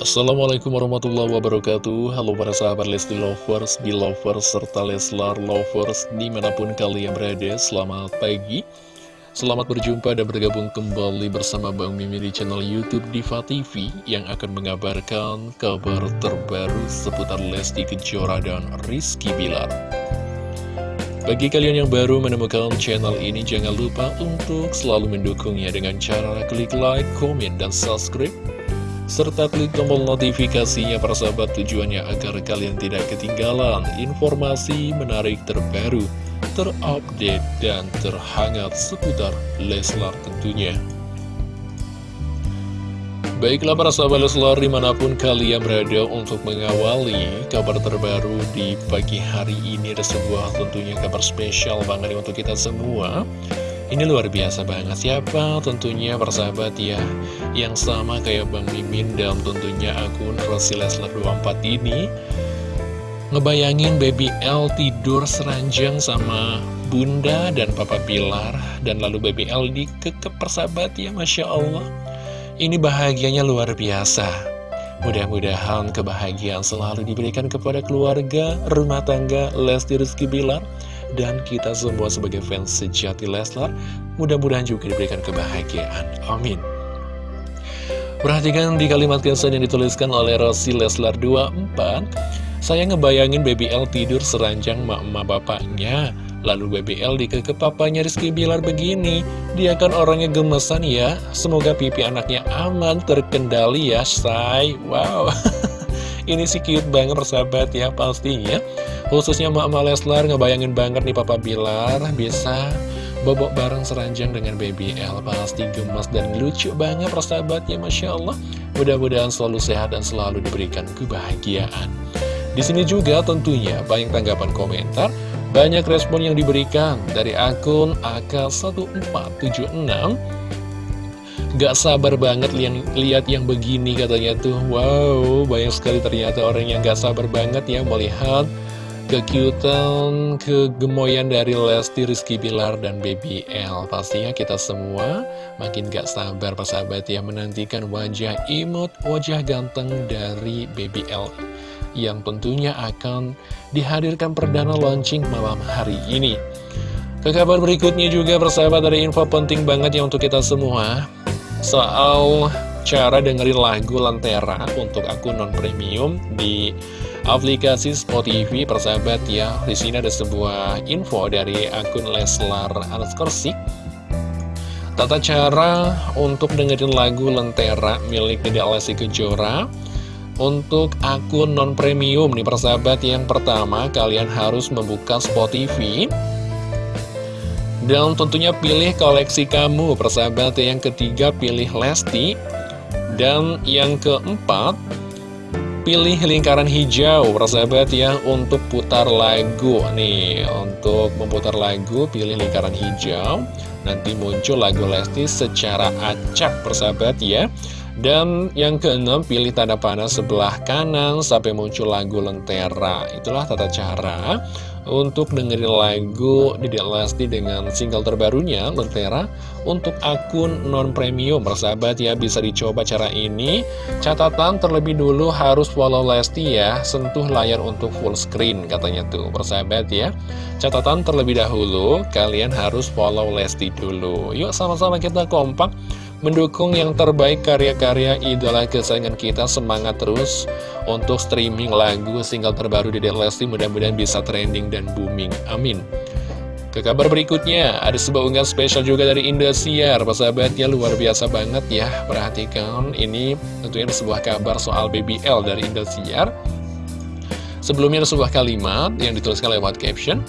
Assalamualaikum warahmatullahi wabarakatuh. Halo para sahabat Lesti Lovers, Belovers, serta Leslar Lovers Di mana pun kalian berada, selamat pagi. Selamat berjumpa dan bergabung kembali bersama Bang Mimi di channel Youtube Diva TV Yang akan mengabarkan kabar terbaru seputar Lesti Kejora dan Rizky Bilar. Bagi kalian yang baru menemukan channel ini, jangan lupa untuk selalu mendukungnya dengan cara klik like, komen, dan subscribe serta klik tombol notifikasinya para sahabat tujuannya agar kalian tidak ketinggalan informasi menarik terbaru, terupdate, dan terhangat seputar Leslar tentunya. Baiklah para sahabat Leslar di mana pun kalian berada untuk mengawali kabar terbaru di pagi hari ini ada sebuah tentunya kabar spesial banget untuk kita semua ini luar biasa banget. Siapa tentunya persahabat ya Yang sama kayak Bang Mimin dan tentunya akun Rosi Leslar 24 ini. Ngebayangin baby L tidur seranjang sama bunda dan papa Pilar Dan lalu baby L dikekep persahabat ya Masya Allah. Ini bahagianya luar biasa. Mudah-mudahan kebahagiaan selalu diberikan kepada keluarga, rumah tangga, Lesti Rizky Bilar dan kita semua sebagai fans sejati Leslar mudah-mudahan juga diberikan kebahagiaan. Amin. Perhatikan di kalimat kesan yang dituliskan oleh Rosi Leslar 24 Saya ngebayangin Baby L tidur seranjang mak-mak bapaknya. Lalu Baby L dikeke papanya Rizky Bilar begini. Dia kan orangnya gemesan ya. Semoga pipi anaknya aman, terkendali ya say. Wow Ini sih cute banget persahabat ya pastinya. Khususnya Mama Leslar ngebayangin banget nih Papa Bilar bisa bobok bareng seranjang dengan Baby L. Pasti gemes dan lucu banget persahabat ya Masya Allah. Mudah-mudahan selalu sehat dan selalu diberikan kebahagiaan. Di sini juga tentunya banyak tanggapan komentar Banyak respon yang diberikan dari akun AK1476 Gak sabar banget li lihat yang begini katanya tuh. Wow, banyak sekali ternyata orang yang gak sabar banget ya melihat kekiutan, kegemoyan dari Lesti, Rizky Bilar, dan Baby L. Pastinya kita semua makin gak sabar persahabat ya menantikan wajah imut, wajah ganteng dari Baby L Yang tentunya akan dihadirkan perdana launching malam hari ini. Ke kabar berikutnya juga persahabat ada info penting banget ya untuk kita semua Soal cara dengerin lagu Lentera untuk akun non-premium di aplikasi Spotify persahabat ya. Di sini ada sebuah info dari akun Leslar Anskersik Tata cara untuk dengerin lagu Lentera milik Dede Alessi Kejora Untuk akun non-premium nih persahabat. Yang pertama kalian harus membuka Spotify Dan tentunya pilih koleksi kamu. Persahabat yang ketiga pilih Lesti. Dan yang keempat pilih lingkaran hijau. Persahabat ya untuk putar lagu. Nih untuk memutar lagu pilih lingkaran hijau. Nanti muncul lagu Lesti secara acak persahabat ya dan yang keenam pilih tanda panah sebelah kanan sampai muncul lagu Lentera itulah tata cara untuk dengerin lagu Dedek Lesti dengan single terbarunya, Lentera, untuk akun non-premium. Persahabat ya, bisa dicoba cara ini. Catatan terlebih dulu harus follow Lesti ya, sentuh layar untuk full screen katanya tuh, persahabat ya. Catatan terlebih dahulu, kalian harus follow Lesti dulu. Yuk sama-sama kita kompak mendukung yang terbaik karya-karya idola kesayangan kita semangat terus untuk streaming lagu single terbaru di Lesti mudah-mudahan bisa trending dan booming. Amin. Ke kabar berikutnya ada sebuah unggahan spesial juga dari Indosiar. Persahabatnya luar biasa banget ya. Perhatikan ini tentunya ada sebuah kabar soal BBL dari Indosiar. Sebelumnya ada sebuah kalimat yang dituliskan lewat caption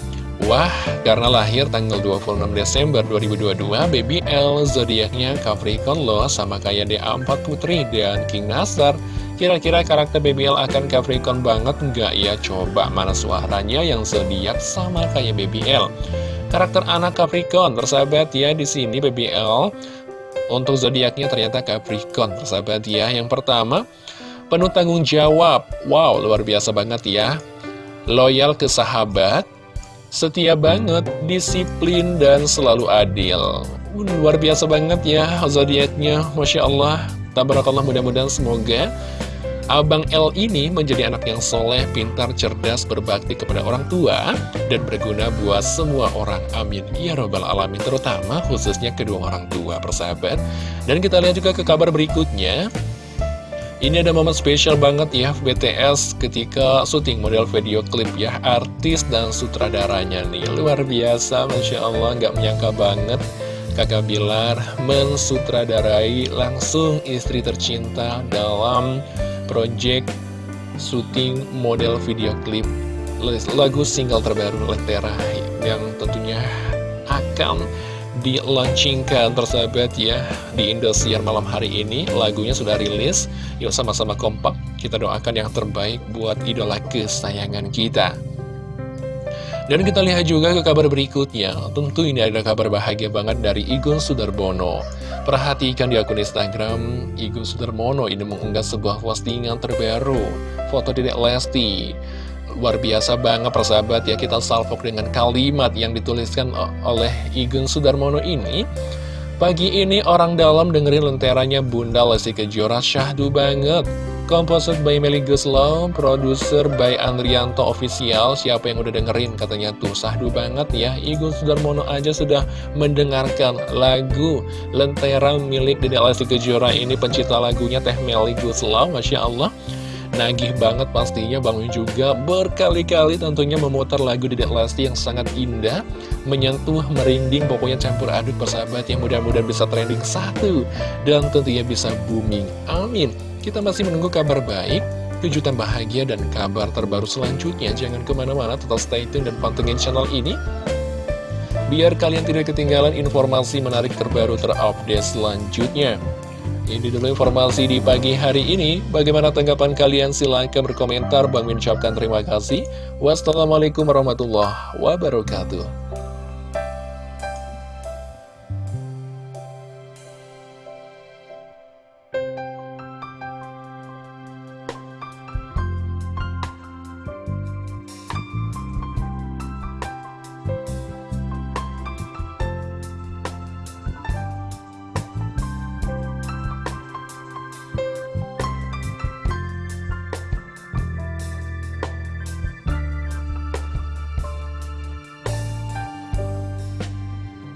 Wah, karena lahir tanggal 26 Desember 2022, Baby L zodiaknya Capricorn loh sama kayak DA4 Putri dan King Nasar. Kira-kira karakter Baby L akan Capricorn banget nggak ya? Coba mana suaranya yang zodiak sama kayak Baby L. Karakter anak Capricorn, persahabat ya, di sini Baby L untuk zodiaknya ternyata Capricorn, persahabat ya. Yang pertama, penuh tanggung jawab. Wow, luar biasa banget ya. Loyal ke sahabat, setia banget, disiplin, dan selalu adil. Luar biasa banget ya zodiaknya, Masya Allah. Tabarakallah mudah-mudahan semoga Abang L ini menjadi anak yang soleh, pintar, cerdas, berbakti kepada orang tua, dan berguna buat semua orang. Amin. Ya Robbal Alamin, terutama khususnya kedua orang tua, persahabat. Dan kita lihat juga ke kabar berikutnya. Ini ada momen spesial banget ya BTS ketika syuting model video klip ya Artis dan sutradaranya nih. Luar biasa Masya Allah nggak menyangka banget. Kakak Bilar mensutradarai langsung istri tercinta dalam project syuting model video klip lagu single terbaru Lentera yang tentunya akan di-launchingkan tersahabat ya di Indosiar malam hari ini. Lagunya sudah rilis. Yuk sama-sama kompak. Kita doakan yang terbaik buat idola kesayangan kita. Dan kita lihat juga ke kabar berikutnya. Tentu ini ada kabar bahagia banget dari Igun Sudarbono Perhatikan di akun Instagram Igun Sudarmono ini mengunggah sebuah postingan terbaru. Foto Dedek Lesti Luar biasa banget persahabat ya kita salvok dengan kalimat yang dituliskan oleh Igun Sudarmono ini Pagi ini orang dalam dengerin lenteranya Bunda Lesti Kejora syahdu banget Komposer by Meli Guslow, produser by Andrianto Official. Siapa yang udah dengerin katanya tuh sahdu banget ya. Igun Sudarmono aja sudah mendengarkan lagu Lentera milik Dede Lesti Kejora ini pencipta lagunya Teh Meli Guslow. Masya Allah. Nagih banget pastinya Bang juga berkali-kali tentunya memutar lagu Dedek Lesti yang sangat indah Menyentuh, merinding, pokoknya campur aduk persahabat yang mudah-mudahan bisa trending satu Dan tentunya bisa booming, amin kita masih menunggu kabar baik, kejutan bahagia, dan kabar terbaru selanjutnya. Jangan ke mana-mana, tetap stay tune dan pantengin channel ini. Biar kalian tidak ketinggalan informasi menarik terbaru terupdate selanjutnya. Ini dulu informasi di pagi hari ini. Bagaimana tanggapan kalian? Silahkan berkomentar. Bang Min terima kasih. Wassalamualaikum warahmatullahi wabarakatuh.